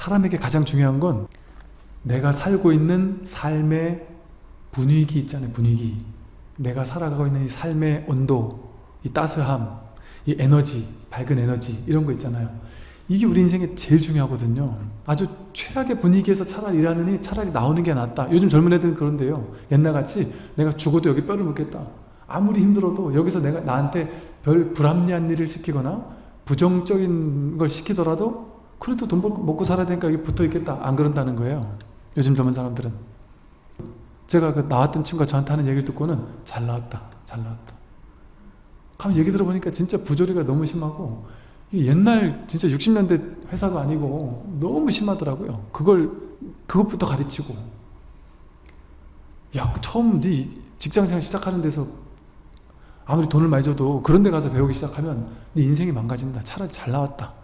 사람에게 가장 중요한 건 내가 살고 있는 삶의 분위기 있잖아요 분위기. 내가 살아가고 있는 이 삶의 온도 이 따스함 이 에너지 밝은 에너지 이런 거 있잖아요. 이게 우리 인생에 제일 중요하거든요. 아주 최악의 분위기에서 차라리 일하느니 차라리 나오는 게 낫다. 요즘 젊은 애들은 그런데요. 옛날같이 내가 죽어도 여기 뼈를 묻겠다. 아무리 힘들어도 여기서 내가 나한테 별 불합리한 일을 시키거나 부정적인 걸 시키더라도 그래도 돈 벌고 먹고 살아야 되니까 여기 붙어 있겠다. 안 그런다는 거예요. 요즘 젊은 사람들은. 제가 그 나왔던 친구가 저한테 하는 얘기를 듣고는 잘 나왔다. 잘 나왔다. 하면 얘기 들어보니까 진짜 부조리가 너무 심하고 옛날 진짜 60년대 회사도 아니고 너무 심하더라고요. 그걸 그것부터 가르치고. 야 처음 네 직장생활 시작하는 데서 아무리 돈을 많이 줘도 그런 데 가서 배우기 시작하면 네 인생이 망가집니다. 차라리 잘 나왔다